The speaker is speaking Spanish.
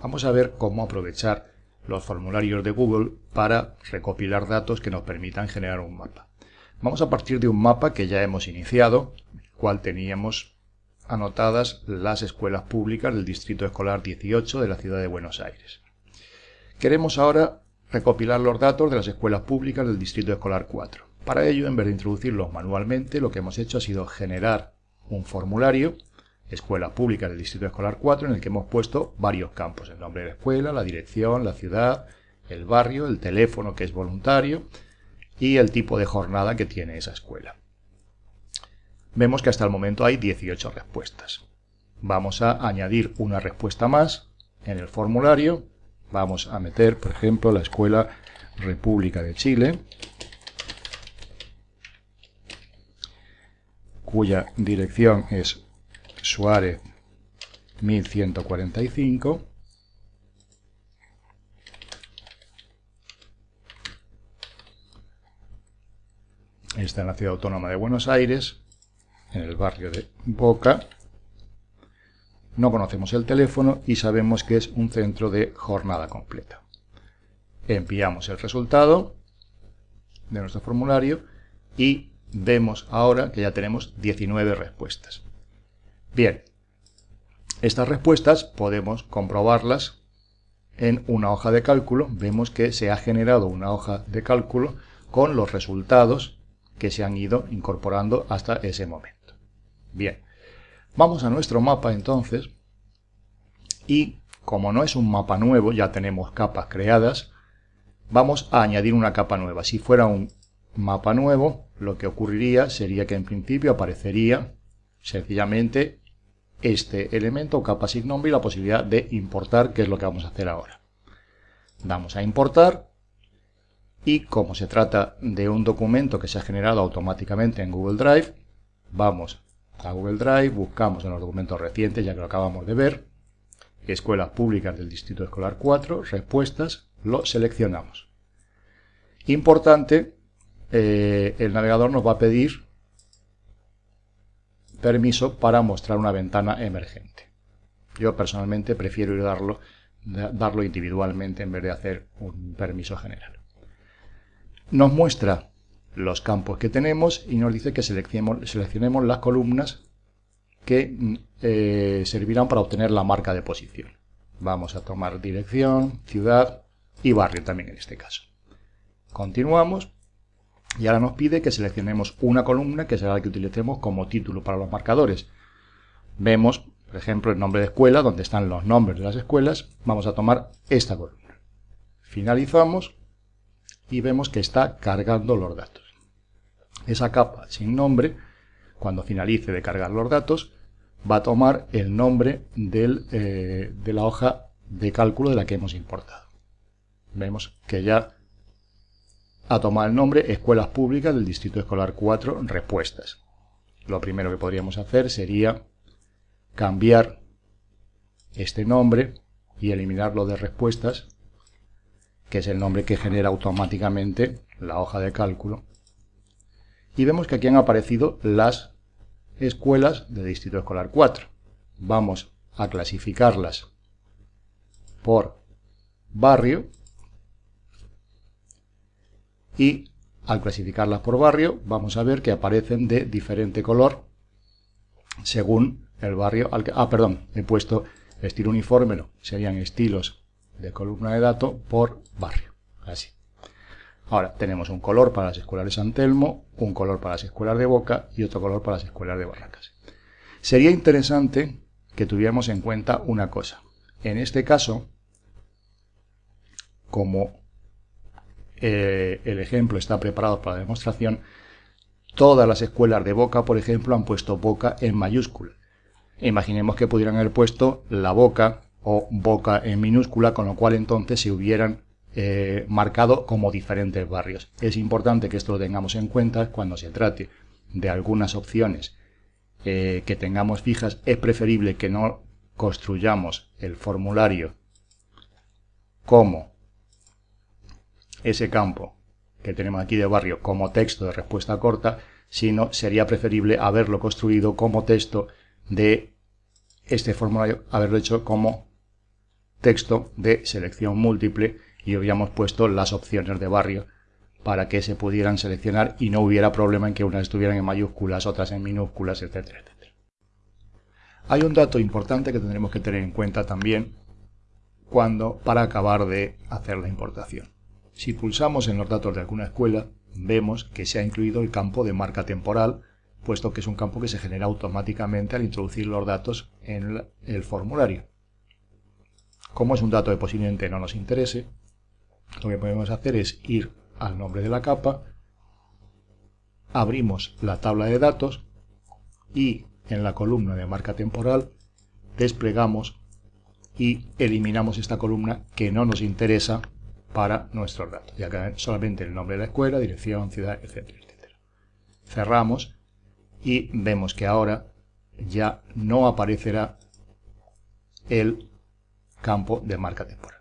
Vamos a ver cómo aprovechar los formularios de Google para recopilar datos que nos permitan generar un mapa. Vamos a partir de un mapa que ya hemos iniciado, el cual teníamos anotadas las escuelas públicas del Distrito Escolar 18 de la ciudad de Buenos Aires. Queremos ahora recopilar los datos de las escuelas públicas del Distrito Escolar 4. Para ello, en vez de introducirlos manualmente, lo que hemos hecho ha sido generar un formulario Escuela Pública del Distrito Escolar 4, en el que hemos puesto varios campos, el nombre de la escuela, la dirección, la ciudad, el barrio, el teléfono que es voluntario y el tipo de jornada que tiene esa escuela. Vemos que hasta el momento hay 18 respuestas. Vamos a añadir una respuesta más en el formulario. Vamos a meter, por ejemplo, la Escuela República de Chile, cuya dirección es Suárez 1145. Está en la ciudad autónoma de Buenos Aires, en el barrio de Boca. No conocemos el teléfono y sabemos que es un centro de jornada completa. Enviamos el resultado de nuestro formulario y vemos ahora que ya tenemos 19 respuestas. Bien, estas respuestas podemos comprobarlas en una hoja de cálculo. Vemos que se ha generado una hoja de cálculo con los resultados que se han ido incorporando hasta ese momento. Bien, vamos a nuestro mapa entonces y como no es un mapa nuevo, ya tenemos capas creadas, vamos a añadir una capa nueva. Si fuera un mapa nuevo, lo que ocurriría sería que en principio aparecería sencillamente este elemento capa y la posibilidad de importar, que es lo que vamos a hacer ahora. Damos a importar y como se trata de un documento que se ha generado automáticamente en Google Drive, vamos a Google Drive, buscamos en los documentos recientes, ya que lo acabamos de ver, Escuelas Públicas del Distrito Escolar 4, respuestas, lo seleccionamos. Importante, eh, el navegador nos va a pedir permiso para mostrar una ventana emergente. Yo personalmente prefiero darlo, darlo individualmente en vez de hacer un permiso general. Nos muestra los campos que tenemos y nos dice que seleccionemos, seleccionemos las columnas que eh, servirán para obtener la marca de posición. Vamos a tomar dirección, ciudad y barrio también en este caso. Continuamos y ahora nos pide que seleccionemos una columna que será la que utilicemos como título para los marcadores. Vemos, por ejemplo, el nombre de escuela, donde están los nombres de las escuelas. Vamos a tomar esta columna. Finalizamos y vemos que está cargando los datos. Esa capa sin nombre, cuando finalice de cargar los datos, va a tomar el nombre eh, de la hoja de cálculo de la que hemos importado. Vemos que ya a tomar el nombre Escuelas Públicas del Distrito Escolar 4 Respuestas. Lo primero que podríamos hacer sería cambiar este nombre y eliminarlo de respuestas, que es el nombre que genera automáticamente la hoja de cálculo. Y vemos que aquí han aparecido las escuelas del Distrito Escolar 4. Vamos a clasificarlas por barrio y al clasificarlas por barrio vamos a ver que aparecen de diferente color según el barrio al que... Ah, perdón, he puesto estilo uniforme, no, serían estilos de columna de datos por barrio, así. Ahora tenemos un color para las escuelas de San Telmo, un color para las escuelas de Boca y otro color para las escuelas de Barracas. Sería interesante que tuviéramos en cuenta una cosa. En este caso, como eh, el ejemplo está preparado para la demostración, todas las escuelas de Boca, por ejemplo, han puesto Boca en mayúscula. Imaginemos que pudieran haber puesto la Boca o Boca en minúscula, con lo cual entonces se hubieran eh, marcado como diferentes barrios. Es importante que esto lo tengamos en cuenta cuando se trate de algunas opciones eh, que tengamos fijas. Es preferible que no construyamos el formulario como ese campo que tenemos aquí de barrio como texto de respuesta corta, sino sería preferible haberlo construido como texto de este formulario, haberlo hecho como texto de selección múltiple y habíamos puesto las opciones de barrio para que se pudieran seleccionar y no hubiera problema en que unas estuvieran en mayúsculas, otras en minúsculas, etcétera, etcétera. Hay un dato importante que tendremos que tener en cuenta también cuando para acabar de hacer la importación. Si pulsamos en los datos de alguna escuela, vemos que se ha incluido el campo de marca temporal, puesto que es un campo que se genera automáticamente al introducir los datos en el formulario. Como es un dato que posiblemente no nos interese, lo que podemos hacer es ir al nombre de la capa, abrimos la tabla de datos y en la columna de marca temporal desplegamos y eliminamos esta columna que no nos interesa para nuestros datos, ya que solamente el nombre de la escuela, dirección, ciudad, etcétera, etcétera. Cerramos y vemos que ahora ya no aparecerá el campo de marca temporal.